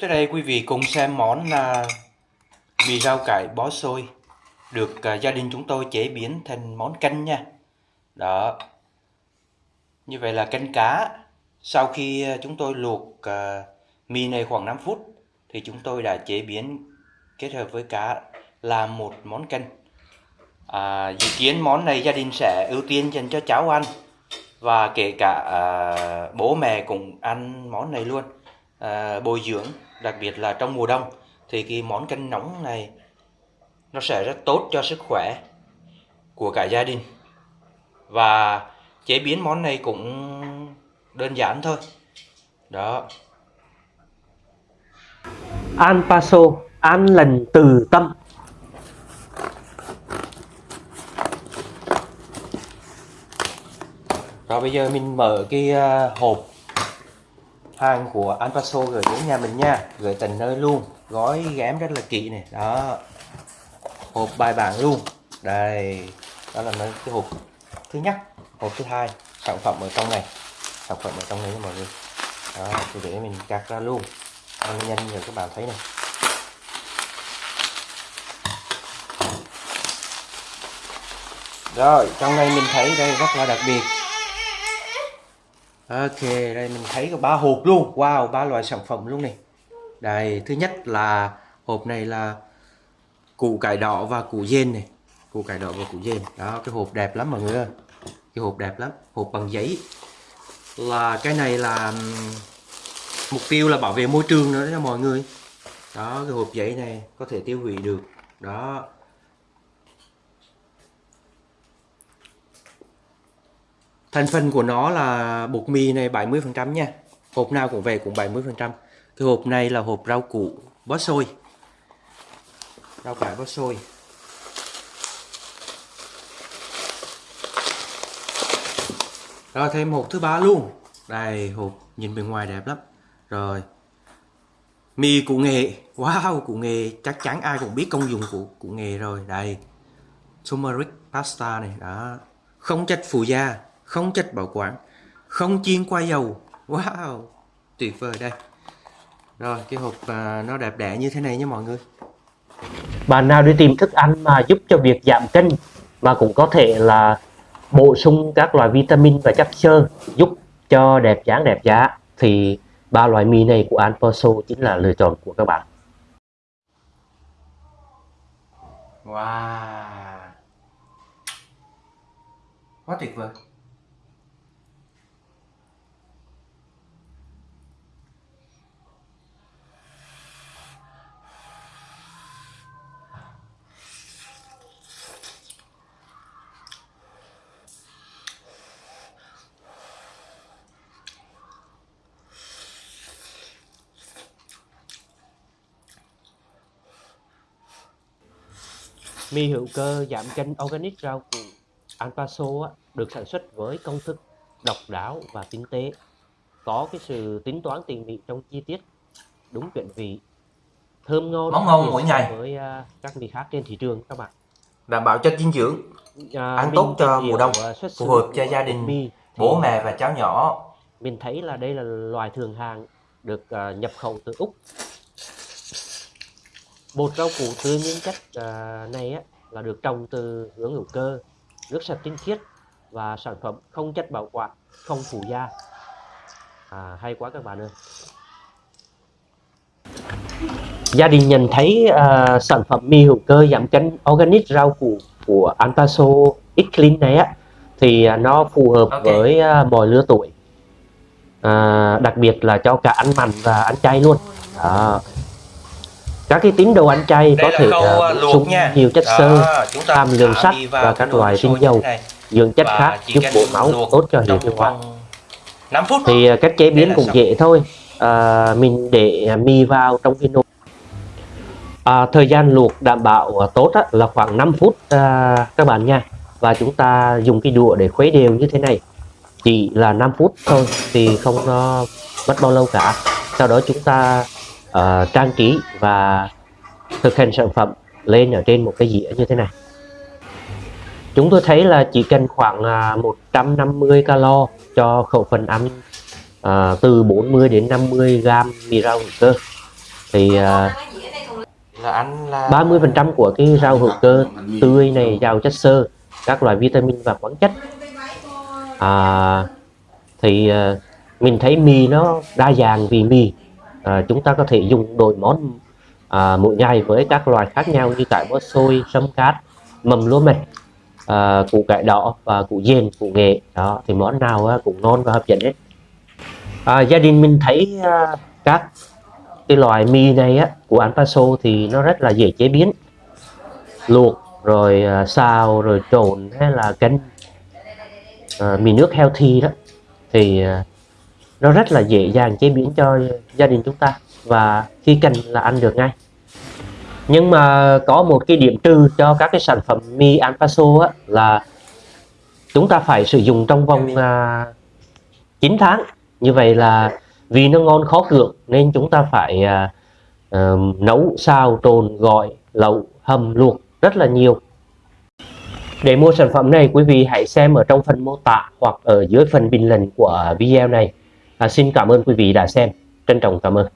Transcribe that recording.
Tới đây quý vị cùng xem món là mì rau cải bó xôi được à, gia đình chúng tôi chế biến thành món canh nha. Đó. Như vậy là canh cá. Sau khi à, chúng tôi luộc à, mì này khoảng 5 phút thì chúng tôi đã chế biến kết hợp với cá làm một món canh. À, dự kiến món này gia đình sẽ ưu tiên dành cho cháu ăn và kể cả à, bố mẹ cũng ăn món này luôn à, bồi dưỡng đặc biệt là trong mùa đông thì cái món canh nóng này nó sẽ rất tốt cho sức khỏe của cả gia đình. Và chế biến món này cũng đơn giản thôi. Đó. An Paso, an lành từ tâm. rồi bây giờ mình mở cái uh, hộp hàng của Anpaso gửi đến nhà mình nha. Gửi tận nơi luôn. Gói ghém rất là kỹ này. Đó. Hộp bài bản luôn. Đây. Đó là cái hộp thứ nhất. Hộp thứ hai. Sản phẩm ở trong này. Sản phẩm ở trong này nha mọi người. Đó thì để mình cắt ra luôn. Nhanh nhanh rồi các bạn thấy này. Rồi, trong này mình thấy đây rất là đặc biệt. Ok, đây mình thấy có ba hộp luôn. Wow, ba loại sản phẩm luôn này. Đây, thứ nhất là hộp này là củ cải đỏ và củ dên này. Củ cải đỏ và củ dên. Đó, cái hộp đẹp lắm mọi người ơi. Cái hộp đẹp lắm, hộp bằng giấy. Là cái này là mục tiêu là bảo vệ môi trường nữa đó mọi người. Đó, cái hộp giấy này có thể tiêu hủy được. Đó, Thành phần của nó là bột mì này 70% nha. Hộp nào cũng về cũng 70%. Cái hộp này là hộp rau củ bó xôi. Rau cải bó xôi. Rồi thêm hộp thứ ba luôn. Đây hộp nhìn bên ngoài đẹp lắm. Rồi. Mì cụ nghệ. Wow, cụ nghệ chắc chắn ai cũng biết công dụng của cụ nghệ rồi. Đây. Turmeric pasta này đó. Không chất phụ gia không chất bảo quản. Không chiên qua dầu. Wow tuyệt vời đây. Rồi cái hộp à, nó đẹp đẽ như thế này nha mọi người. Bạn nào đi tìm thức ăn mà giúp cho việc giảm cân mà cũng có thể là bổ sung các loại vitamin và chất xơ giúp cho đẹp dáng đẹp giá thì ba loại mì này của Anposo chính là lựa chọn của các bạn. Wow. Quá tuyệt vời Mì hữu cơ giảm cân organic rau củ Anpaso được sản xuất với công thức độc đáo và tinh tế, có cái sự tính toán tỉ mỉ trong chi tiết, đúng chuẩn vị, thơm ngon, món ngon mỗi ngày với uh, các mì khác trên thị trường các bạn. Đảm bảo chất dinh dưỡng, à, ăn tốt cho mùa đông, à, phù hợp cho gia đình, mì bố mẹ và cháu nhỏ. Mình thấy là đây là loài thường hàng được uh, nhập khẩu từ Úc bột rau củ tươi nguyên chất à, này á, là được trồng từ hướng hữu cơ nước sạch tinh khiết và sản phẩm không chất bảo quản không phụ gia à, hay quá các bạn ơi. Gia đình nhận thấy à, sản phẩm mì hữu cơ giảm cân organic rau củ của Anpaso X Clean này á thì nó phù hợp okay. với à, mọi lứa tuổi. À, đặc biệt là cho cả ăn mặn và ăn chay luôn. Đó các cái tín đồ ăn chay có thể uh, bổ sung nhiều chất xơ hàm lượng sắt và các loại tinh dầu. dưỡng chất khác giúp bổ máu tốt cho hệ tiêu hóa thì uh, cách chế biến cũng dễ thôi. À, mình để mì vào trong cái nồi. À, thời gian luộc đảm bảo tốt á, là khoảng 5 phút à, các bạn nha. Và chúng ta dùng cái đũa để khuấy đều như thế này. Chỉ là 5 phút thôi thì không nó mất bao lâu cả. Sau đó chúng ta uh, trang trí và thực hành sản phẩm lên ở trên một cái dĩa như thế này. Chúng tôi thấy là chỉ cần khoảng uh, à, 150 calo cho khẩu phần ăn uh, từ 40 đến 50 gram mì rau hữu cơ. Thì à, là ăn là 30% của cái rau hữu cơ tươi này giàu chất xơ các loại vitamin và khoáng chất. À, thì à, mình thấy mì nó đa dạng vì mì à, chúng ta có thể dùng đổi món à, mỗi ngày với các loại khác nhau như cải bó xôi sâm cát mầm lúa mạch à, củ cải đỏ và củ dền củ nghệ. Đó thì món nào à, cũng ngon và hấp dẫn hết. À, gia đình mình thấy à, các cái loại mì này á của anh Paso thì nó rất là dễ chế biến. Luộc rồi à, xào rồi trộn hay là canh à, mì nước healthy đó. Thì à, nó rất là dễ dàng chế biến cho gia đình chúng ta và khi cần là ăn được ngay. Nhưng mà có một cái điểm trừ cho các cái sản phẩm mì An Paso á là chúng ta phải sử dụng trong vòng à, 9 tháng. Như vậy là vì nó ngon khó cưỡng nên chúng ta phải à, à, nấu xào trộn gọi lẩu hầm luộc rất là nhiều. Để mua sản phẩm này quý vị hãy xem ở trong phần mô tả hoặc ở dưới phần bình luận của video này à, xin cảm ơn quý vị đã xem. Trân trọng cảm ơn.